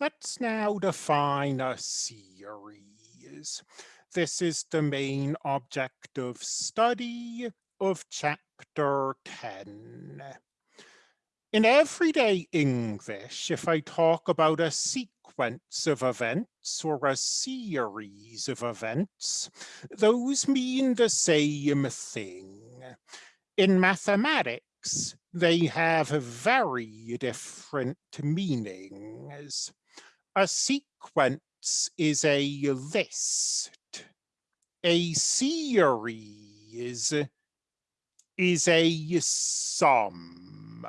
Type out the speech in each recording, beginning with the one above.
Let's now define a series. This is the main object of study of chapter 10. In everyday English, if I talk about a sequence of events or a series of events, those mean the same thing. In mathematics, they have very different meanings. A sequence is a list. A series is a sum.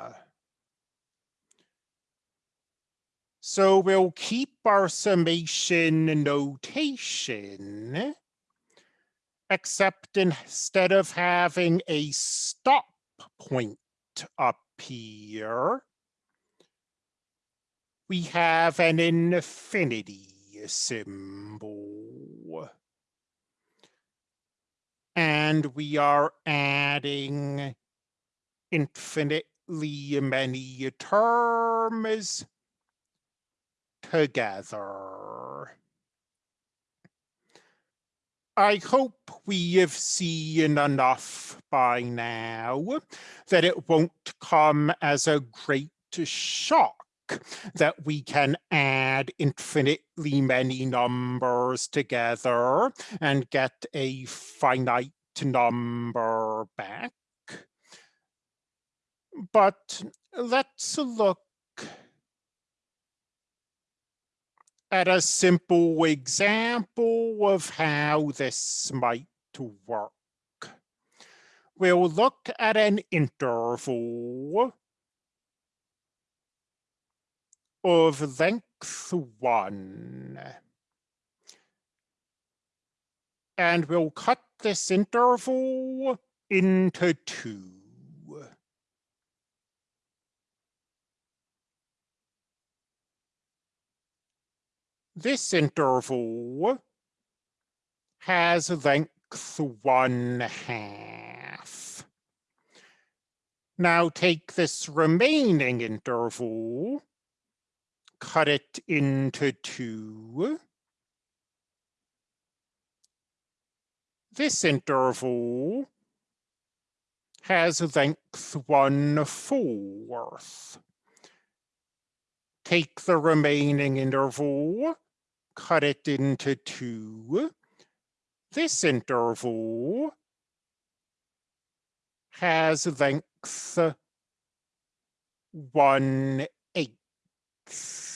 So we'll keep our summation notation, except instead of having a stop point up here, we have an infinity symbol. And we are adding infinitely many terms together. I hope we have seen enough by now that it won't come as a great shock that we can add infinitely many numbers together and get a finite number back. But let's look at a simple example of how this might work. We'll look at an interval of length one. And we'll cut this interval into two. This interval has length one half. Now take this remaining interval cut it into two. This interval has length one fourth. Take the remaining interval, cut it into two. This interval has length one eighth.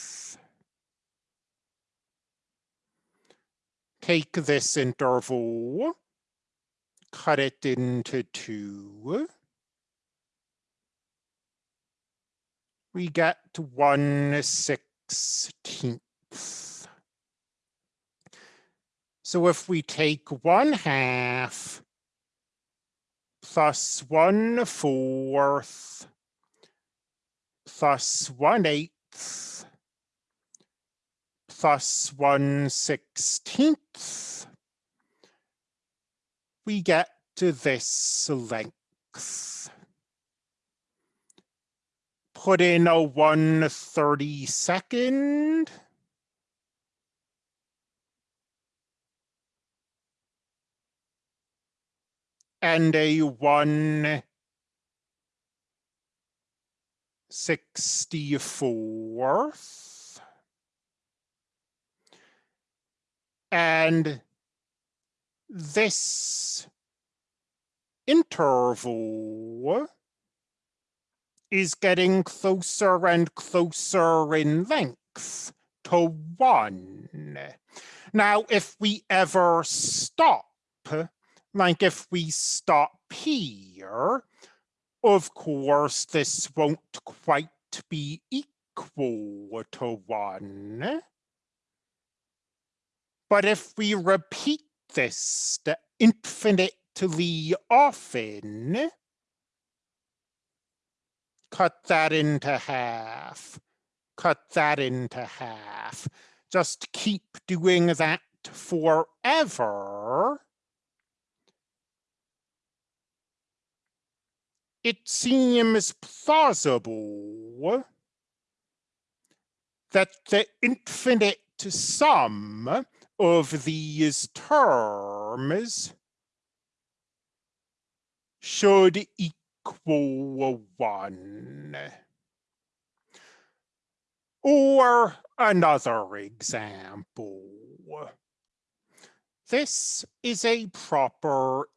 Take this interval, cut it into two. We get one sixteenth. So if we take one half plus one fourth plus one eighth plus 1 16th, we get to this length. Put in a 132nd. And a 164th. And this interval is getting closer and closer in length to one. Now, if we ever stop, like if we stop here, of course, this won't quite be equal to one. But if we repeat this infinitely often, cut that into half, cut that into half, just keep doing that forever, it seems plausible that the infinite sum of these terms should equal one. Or another example. This is a proper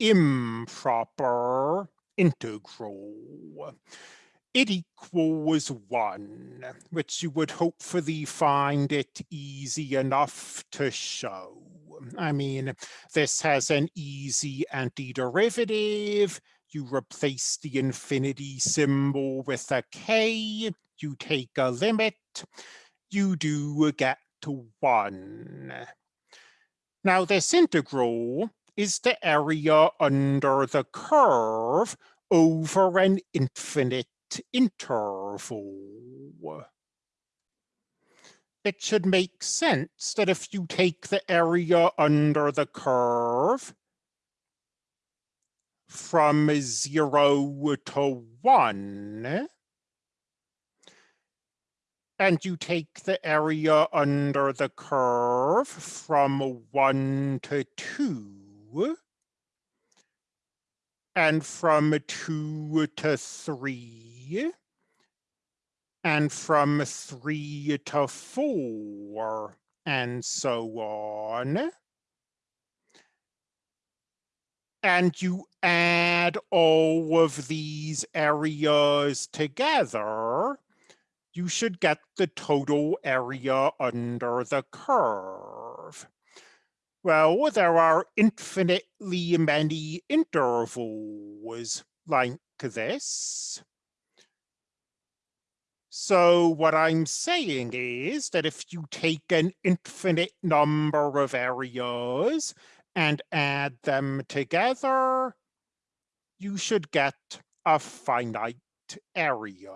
improper integral. It equals one, which you would hopefully find it easy enough to show. I mean, this has an easy antiderivative. You replace the infinity symbol with a k, you take a limit, you do get to one. Now this integral is the area under the curve over an infinite interval. It should make sense that if you take the area under the curve from zero to one, and you take the area under the curve from one to two, and from two to and from three to four, and so on. And you add all of these areas together, you should get the total area under the curve. Well, there are infinitely many intervals like this. So what I'm saying is that if you take an infinite number of areas and add them together, you should get a finite area.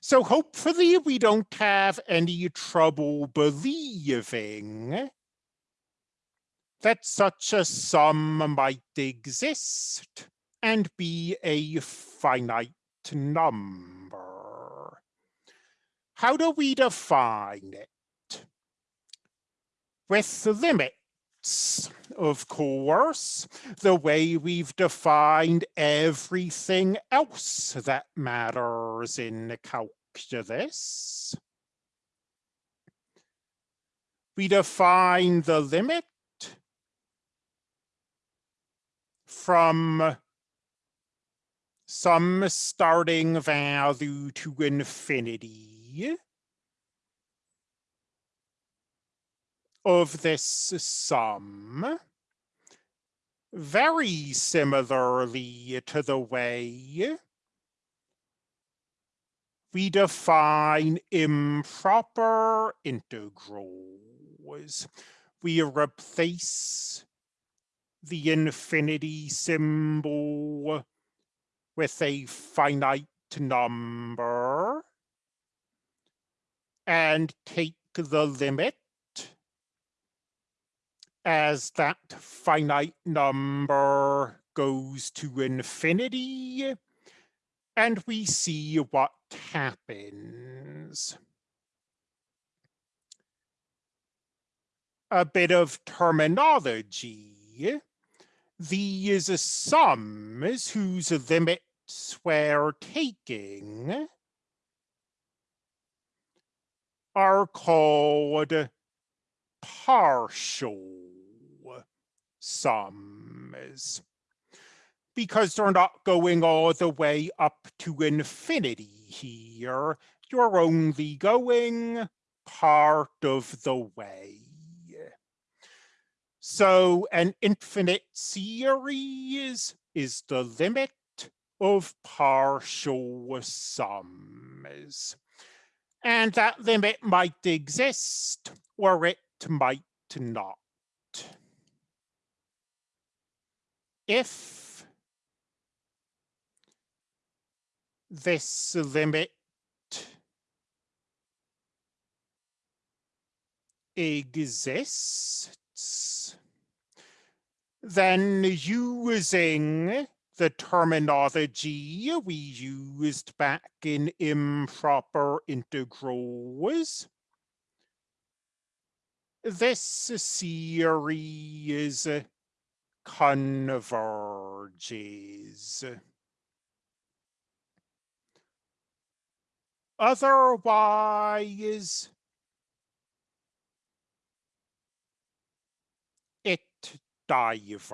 So hopefully we don't have any trouble believing that such a sum might exist and be a finite number. How do we define it? With the limits, of course, the way we've defined everything else that matters in calculus. We define the limit from some starting value to infinity of this sum very similarly to the way we define improper integrals. We replace the infinity symbol with a finite number and take the limit as that finite number goes to infinity and we see what happens. A bit of terminology these sums whose limits we're taking are called partial sums because they're not going all the way up to infinity here. You're only going part of the way. So an infinite series is the limit of partial sums. And that limit might exist or it might not. If this limit exists, then using the terminology we used back in improper integrals. This series converges. Otherwise, it diverges.